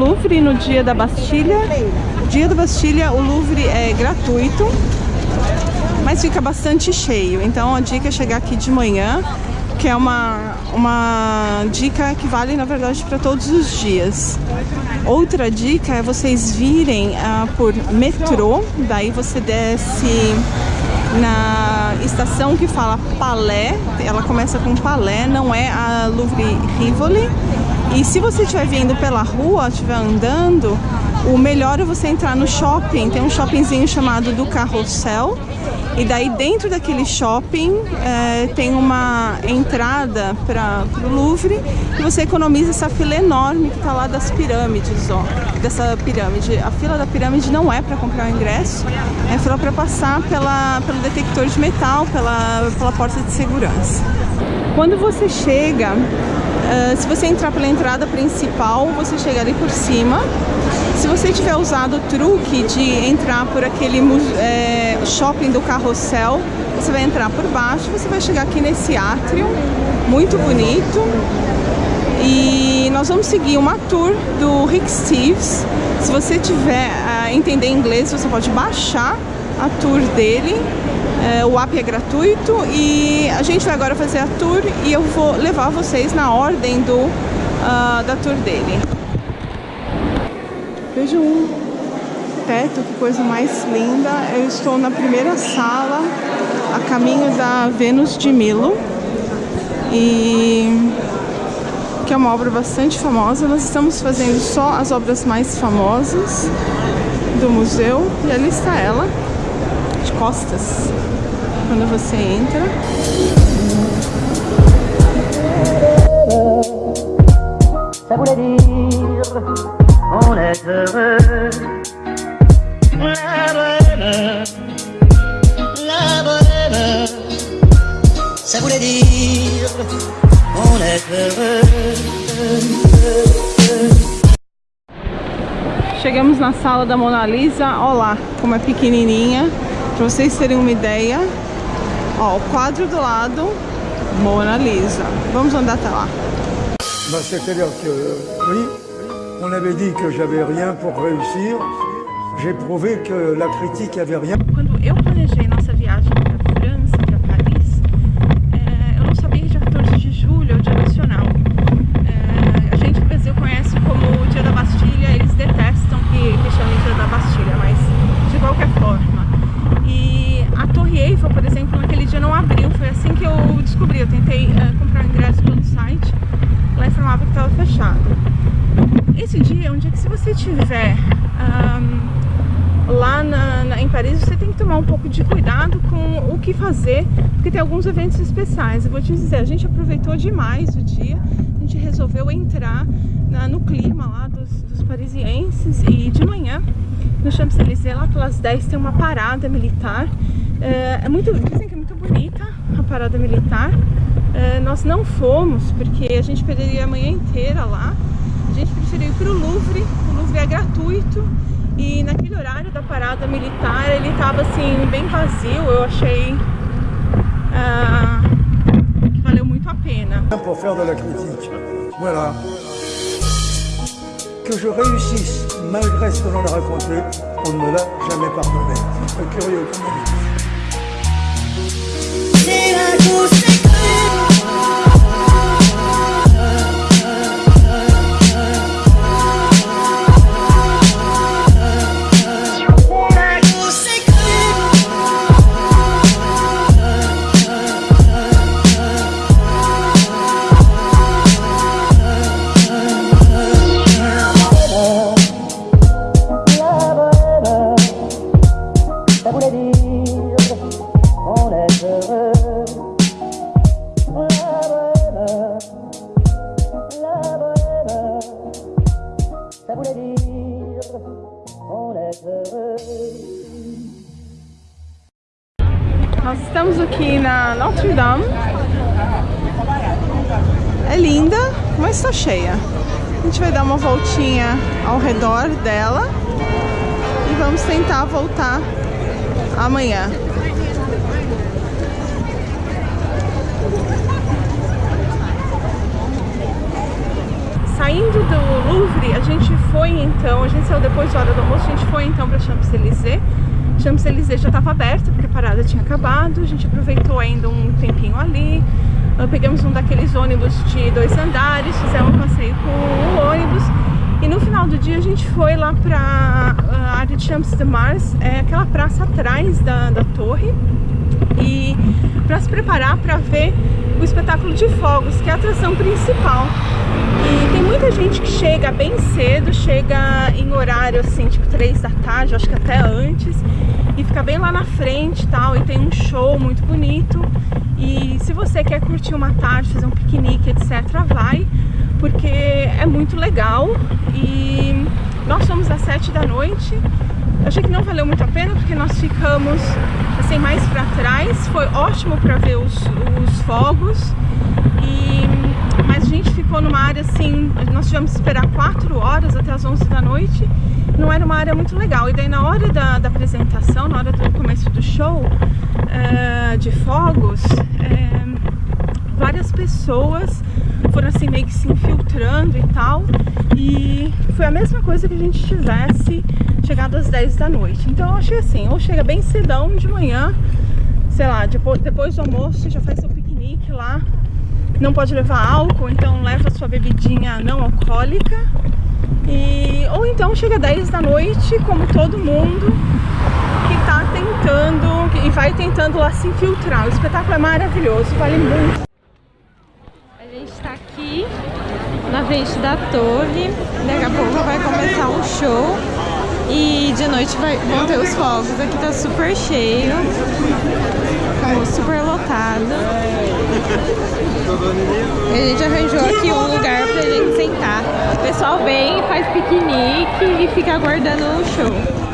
Louvre no dia da Bastilha. Dia da Bastilha, o Louvre é gratuito, mas fica bastante cheio. Então a dica é chegar aqui de manhã, que é uma, uma dica que vale na verdade para todos os dias. Outra dica é vocês virem uh, por metrô, daí você desce na estação que fala Palais, ela começa com Palais, não é a Louvre Rivoli. E se você estiver vindo pela rua, estiver andando, o melhor é você entrar no shopping. Tem um shoppingzinho chamado do Carrossel. E daí dentro daquele shopping é, tem uma entrada para o Louvre e você economiza essa fila enorme que está lá das pirâmides, ó. Dessa pirâmide. A fila da pirâmide não é para comprar o ingresso, é fila para passar pela, pelo detector de metal, pela, pela porta de segurança. Quando você chega Uh, se você entrar pela entrada principal, você chega ali por cima. Se você tiver usado o truque de entrar por aquele é, shopping do carrossel, você vai entrar por baixo, você vai chegar aqui nesse átrio, muito bonito. E nós vamos seguir uma tour do Rick Steves. Se você tiver uh, entender inglês, você pode baixar a tour dele é, o app é gratuito e a gente vai agora fazer a tour e eu vou levar vocês na ordem do, uh, da tour dele. Vejam um teto, que coisa mais linda. Eu estou na primeira sala, a caminho da Vênus de Milo. E que é uma obra bastante famosa. Nós estamos fazendo só as obras mais famosas do museu. E ali está ela, costas quando você entra. Ça voulait dire on est heureux. La bonne, la bonne. Ça voulait dire on est heureux. Chegamos na sala da Mona Lisa, olha lá como é pequenininha, para vocês terem uma ideia. Ó, o quadro do lado, Mona Lisa. Vamos andar até lá. C'est-à-dire que, oui, on avait dit que j'avais rien pour réussir. J'ai prouvé que la critique avait rien. Quando eu planejei nossa viagem para França, para Paris, é, eu não sabia que dia 14 de julho é o dia nacional. É, a gente no Brasil conhece como o dia da Bastilha, eles detestam que, que chamem dia da Bastilha, mas de qualquer forma. E a Torre Eiffel, por exemplo, naquele dia não abriu. Foi assim que eu descobri. Eu tentei uh, comprar o ingresso pelo site, lá informava que estava fechado. Esse dia é um dia que se você estiver um, lá na, na, em Paris, você tem que tomar um pouco de cuidado com o que fazer, porque tem alguns eventos especiais. Eu vou te dizer, a gente aproveitou demais o dia, a gente resolveu entrar na, no clima lá dos, dos parisienses e de manhã no Champs-Élysées, lá pelas 10, tem uma parada militar. É, é, muito, dizem que é muito bonita parada militar. É, nós não fomos, porque a gente perderia a manhã inteira lá. A gente preferiu ir para o Louvre, o Louvre é gratuito. E naquele horário da parada militar, ele estava assim, bem vazio. Eu achei uh, que valeu muito a pena. Critique. Voilà. Que je réussisse malgré ce que l'on a raconté, on ne me l'a jamais pardonné. Curieux Nós estamos aqui na Notre Dame. É linda, mas está cheia. A gente vai dar uma voltinha ao redor dela e vamos tentar voltar amanhã. Saindo do Louvre, Então a gente saiu depois da hora do almoço, a gente foi então para Champs-Élysées. Champs-Élysées já estava aberta porque a parada tinha acabado, a gente aproveitou ainda um tempinho ali. Uh, pegamos um daqueles ônibus de dois andares, fizemos um passeio com o ônibus. E no final do dia a gente foi lá para a área de Champs de Mars, é aquela praça atrás da, da torre. E para se preparar para ver o espetáculo de fogos, que é a atração principal. E tem muita gente que chega bem cedo, chega em horário assim, tipo 3 da tarde, acho que até antes, e fica bem lá na frente e tal, e tem um show muito bonito. E se você quer curtir uma tarde, fazer um piquenique, etc, vai, porque é muito legal. E nós fomos às 7 da noite, achei que não valeu muito a pena, porque nós ficamos assim mais para trás, foi ótimo para ver os, os fogos, e, mas a gente ficou numa área assim, nós tivemos que esperar 4 horas até as 11 da noite, não era uma área muito legal. E daí na hora da, da apresentação, na hora do começo do show uh, de fogos, uh, várias pessoas foram assim meio que se infiltrando e tal. E foi a mesma coisa que a gente tivesse chegado às 10 da noite. Então eu achei assim, ou chega bem cedão de manhã, sei lá, depois, depois do almoço já faz seu piquenique lá não pode levar álcool, então leva sua bebidinha não alcoólica. E, ou então chega 10 da noite, como todo mundo que tá tentando e vai tentando lá se infiltrar. O espetáculo é maravilhoso, vale muito. A gente tá aqui na frente da torre, daqui a pouco vai começar um show e de noite vai, vão ter os fogos. Aqui tá super cheio, super lotado. A gente arranjou aqui um lugar pra gente sentar. O pessoal vem, faz piquenique e fica aguardando o show.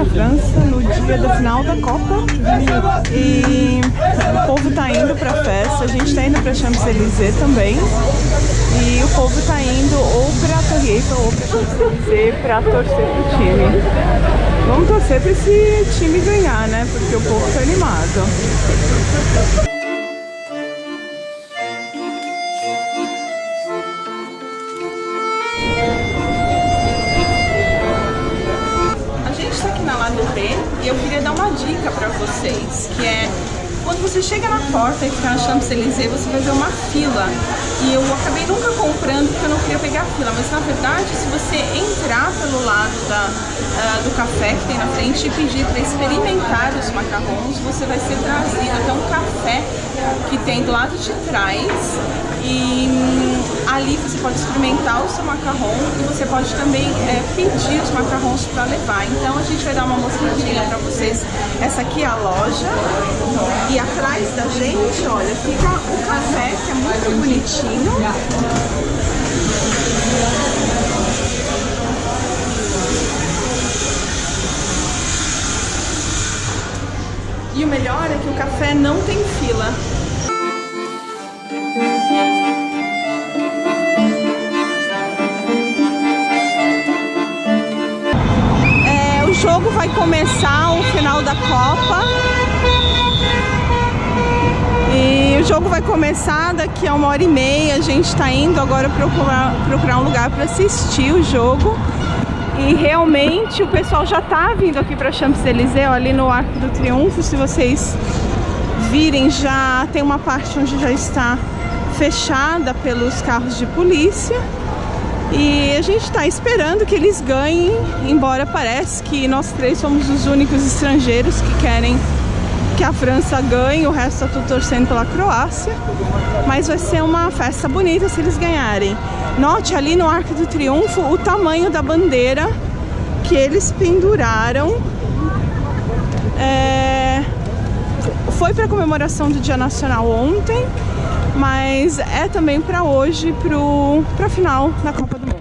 Na França no dia da final da Copa e o povo tá indo pra festa, a gente tá indo pra Champs-Élysées também e o povo tá indo ou pra Torre Eiffel ou pra Champs-Élysées pra torcer pro time. Vamos torcer pra esse time ganhar, né? Porque o povo tá animado. E eu queria dar uma dica para vocês, que é quando você chega na porta e fica na Champs-Élysées, você vai ver uma fila. E eu acabei nunca comprando porque eu não queria pegar fila, mas na verdade, se você entrar pelo lado da, uh, do café que tem na frente e pedir para experimentar os macarrons, você vai ser trazido até um café que tem do lado de trás e hum, ali você pode experimentar o seu macarrão e você pode também é, pedir os macarrons para levar. Então a gente vai dar uma mostradinha para vocês. Essa aqui é a loja e atrás da gente, olha, fica o café que é muito bonitinho. Café não tem fila. É, o jogo vai começar o final da Copa. E o jogo vai começar daqui a uma hora e meia. A gente está indo agora procurar, procurar um lugar para assistir o jogo. E realmente o pessoal já tá vindo aqui para Champs-Élysées, ali no Arco do Triunfo. Se vocês virem, já tem uma parte onde já está fechada pelos carros de polícia. E a gente está esperando que eles ganhem, embora parece que nós três somos os únicos estrangeiros que querem que a França ganhe, o resto está tudo torcendo pela Croácia. Mas vai ser uma festa bonita se eles ganharem. Note ali no Arco do Triunfo o tamanho da bandeira que eles penduraram. É... Foi para a comemoração do Dia Nacional ontem, mas é também para hoje, para a final da Copa do Mundo.